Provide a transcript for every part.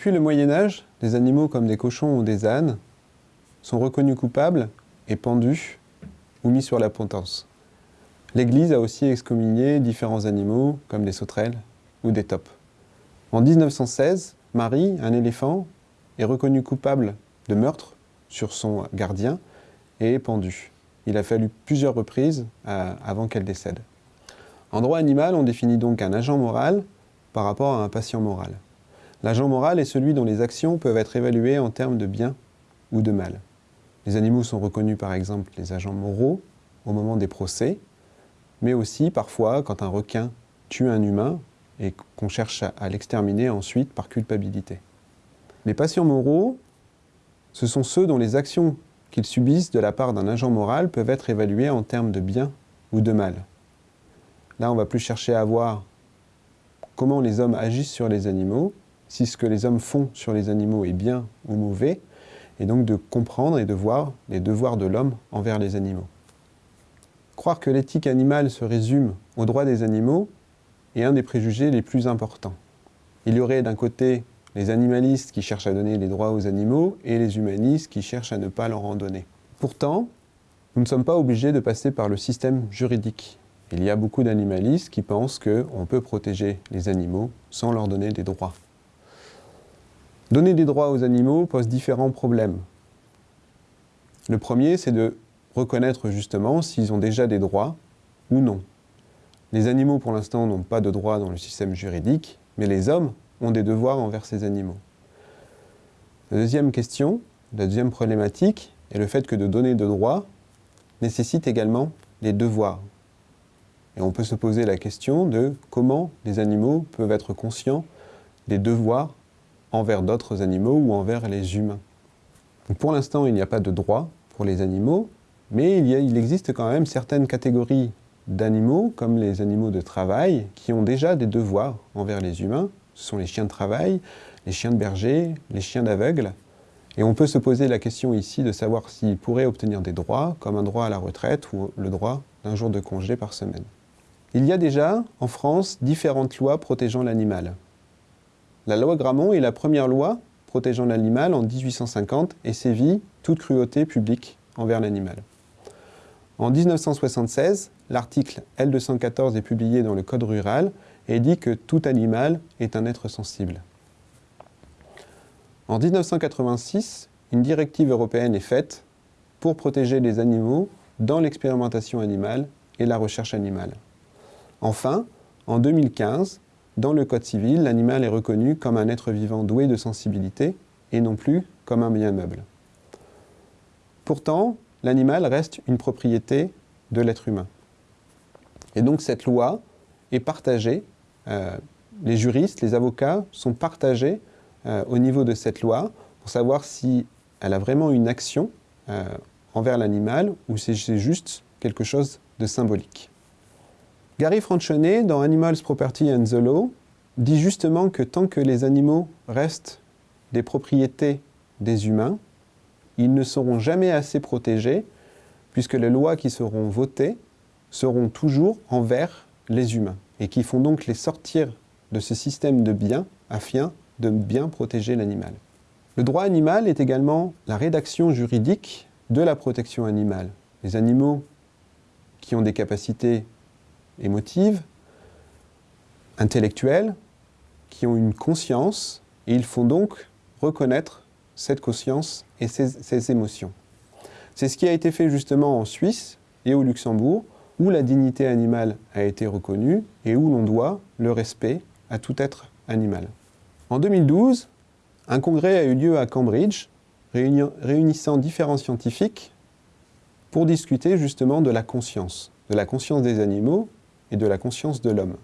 Depuis le Moyen-Âge, des animaux comme des cochons ou des ânes sont reconnus coupables et pendus ou mis sur la potence. L'Église a aussi excommunié différents animaux comme des sauterelles ou des taupes. En 1916, Marie, un éléphant, est reconnu coupable de meurtre sur son gardien et est pendue. Il a fallu plusieurs reprises euh, avant qu'elle décède. En droit animal, on définit donc un agent moral par rapport à un patient moral. L'agent moral est celui dont les actions peuvent être évaluées en termes de bien ou de mal. Les animaux sont reconnus par exemple les agents moraux au moment des procès, mais aussi parfois quand un requin tue un humain et qu'on cherche à l'exterminer ensuite par culpabilité. Les patients moraux, ce sont ceux dont les actions qu'ils subissent de la part d'un agent moral peuvent être évaluées en termes de bien ou de mal. Là, on va plus chercher à voir comment les hommes agissent sur les animaux, si ce que les hommes font sur les animaux est bien ou mauvais, et donc de comprendre et de voir les devoirs de l'homme envers les animaux. Croire que l'éthique animale se résume aux droits des animaux est un des préjugés les plus importants. Il y aurait d'un côté les animalistes qui cherchent à donner les droits aux animaux et les humanistes qui cherchent à ne pas leur en donner. Pourtant, nous ne sommes pas obligés de passer par le système juridique. Il y a beaucoup d'animalistes qui pensent qu'on peut protéger les animaux sans leur donner des droits. Donner des droits aux animaux pose différents problèmes. Le premier, c'est de reconnaître justement s'ils ont déjà des droits ou non. Les animaux, pour l'instant, n'ont pas de droits dans le système juridique, mais les hommes ont des devoirs envers ces animaux. La deuxième question, la deuxième problématique, est le fait que de donner de droits nécessite également les devoirs. Et on peut se poser la question de comment les animaux peuvent être conscients des devoirs envers d'autres animaux ou envers les humains. pour l'instant, il n'y a pas de droit pour les animaux, mais il, il existe quand même certaines catégories d'animaux, comme les animaux de travail, qui ont déjà des devoirs envers les humains. Ce sont les chiens de travail, les chiens de berger, les chiens d'aveugle. Et on peut se poser la question ici de savoir s'ils pourraient obtenir des droits, comme un droit à la retraite ou le droit d'un jour de congé par semaine. Il y a déjà, en France, différentes lois protégeant l'animal. La loi Grammont est la première loi protégeant l'animal en 1850 et sévit toute cruauté publique envers l'animal. En 1976, l'article L214 est publié dans le Code rural et dit que tout animal est un être sensible. En 1986, une directive européenne est faite pour protéger les animaux dans l'expérimentation animale et la recherche animale. Enfin, en 2015, dans le Code civil, l'animal est reconnu comme un être vivant doué de sensibilité et non plus comme un bien meuble. Pourtant, l'animal reste une propriété de l'être humain. Et donc cette loi est partagée, euh, les juristes, les avocats sont partagés euh, au niveau de cette loi pour savoir si elle a vraiment une action euh, envers l'animal ou si c'est juste quelque chose de symbolique. Gary Franchonet, dans Animals Property and the Law, dit justement que tant que les animaux restent des propriétés des humains, ils ne seront jamais assez protégés, puisque les lois qui seront votées seront toujours envers les humains, et qui font donc les sortir de ce système de biens afin de bien protéger l'animal. Le droit animal est également la rédaction juridique de la protection animale. Les animaux qui ont des capacités émotives, intellectuelles, qui ont une conscience, et ils font donc reconnaître cette conscience et ces, émotions. C'est ce qui a été fait justement en Suisse et au Luxembourg, où la dignité animale a été reconnue et où l'on doit le respect à tout être animal. En 2012, un congrès a eu lieu à Cambridge, réunissant différents scientifiques pour discuter justement de la conscience, de la conscience des animaux et de la conscience de l'homme.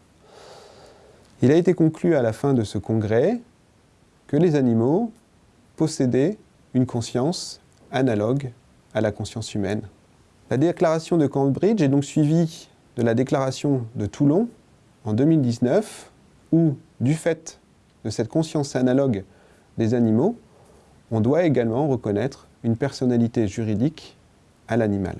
Il a été conclu à la fin de ce congrès que les animaux possédaient une conscience analogue à la conscience humaine. La déclaration de Cambridge est donc suivie de la déclaration de Toulon en 2019, où, du fait de cette conscience analogue des animaux, on doit également reconnaître une personnalité juridique à l'animal.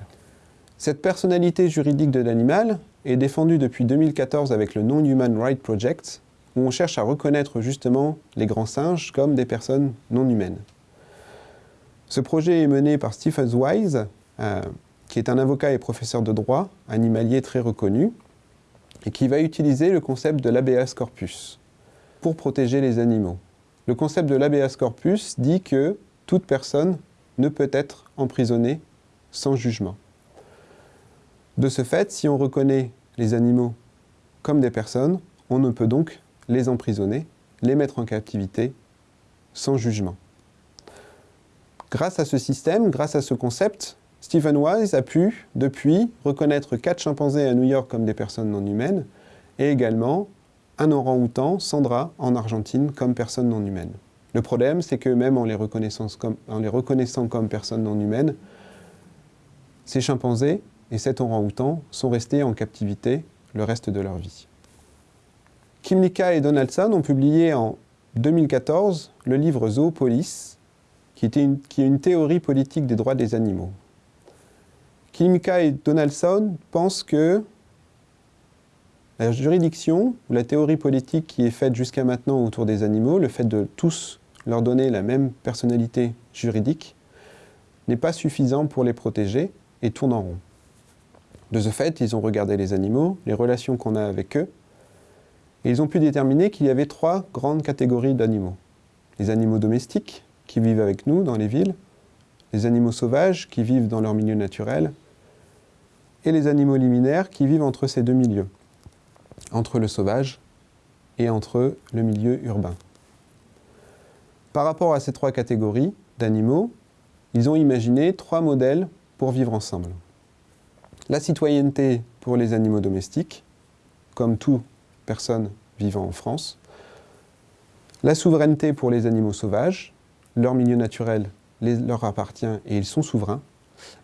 Cette personnalité juridique de l'animal est défendue depuis 2014 avec le Non-Human Rights Project, où on cherche à reconnaître justement les grands singes comme des personnes non humaines. Ce projet est mené par Stephen Wise, euh, qui est un avocat et professeur de droit, animalier très reconnu, et qui va utiliser le concept de l'habeas corpus pour protéger les animaux. Le concept de l'habeas corpus dit que toute personne ne peut être emprisonnée sans jugement. De ce fait, si on reconnaît les animaux comme des personnes, on ne peut donc les emprisonner, les mettre en captivité sans jugement. Grâce à ce système, grâce à ce concept, Stephen Wise a pu, depuis, reconnaître quatre chimpanzés à New York comme des personnes non humaines et également un orang-outan, Sandra, en Argentine, comme personne non humaine. Le problème, c'est que même en les, comme, en les reconnaissant comme personnes non humaines, ces chimpanzés et cet orang-outan sont restés en captivité le reste de leur vie. Kimlicka et Donaldson ont publié en 2014 le livre Zoopolis, qui, est une théorie politique des droits des animaux. Kimlicka et Donaldson pensent que la juridiction ou la théorie politique qui est faite jusqu'à maintenant autour des animaux, le fait de tous leur donner la même personnalité juridique, n'est pas suffisant pour les protéger et tourne en rond. De ce fait, ils ont regardé les animaux, les relations qu'on a avec eux, et ils ont pu déterminer qu'il y avait trois grandes catégories d'animaux. Les animaux domestiques, qui vivent avec nous dans les villes, les animaux sauvages, qui vivent dans leur milieu naturel, et les animaux liminaires, qui vivent entre ces deux milieux entre le sauvage et entre le milieu urbain. Par rapport à ces trois catégories d'animaux, ils ont imaginé trois modèles pour vivre ensemble. La citoyenneté pour les animaux domestiques, comme toute personne vivant en France. La souveraineté pour les animaux sauvages, leur milieu naturel leur appartient et ils sont souverains.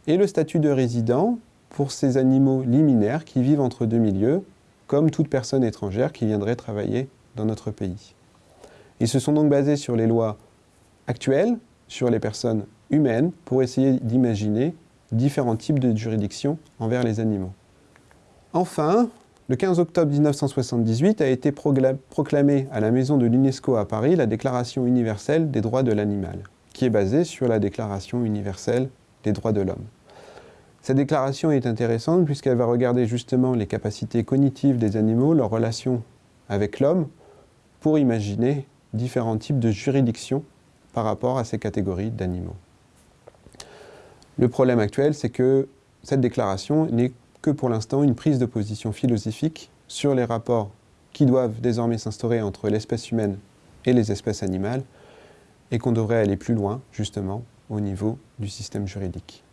Et le statut de résident pour ces animaux liminaires qui vivent entre deux milieux, comme toute personne étrangère qui viendrait travailler dans notre pays. Ils se sont donc basés sur les lois actuelles, sur les personnes humaines, pour essayer d'imaginer différents types de juridictions envers les animaux. Enfin, le 15 octobre 1978 a été proclamée à la Maison de l'UNESCO à Paris la Déclaration universelle des droits de l'animal, qui est basée sur la Déclaration universelle des droits de l'homme. Cette déclaration est intéressante puisqu'elle va regarder justement les capacités cognitives des animaux, leur relation avec l'homme, pour imaginer différents types de juridictions par rapport à ces catégories d'animaux. Le problème actuel, c'est que cette déclaration n'est que pour l'instant une prise de position philosophique sur les rapports qui doivent désormais s'instaurer entre l'espèce humaine et les espèces animales, et qu'on devrait aller plus loin, justement, au niveau du système juridique.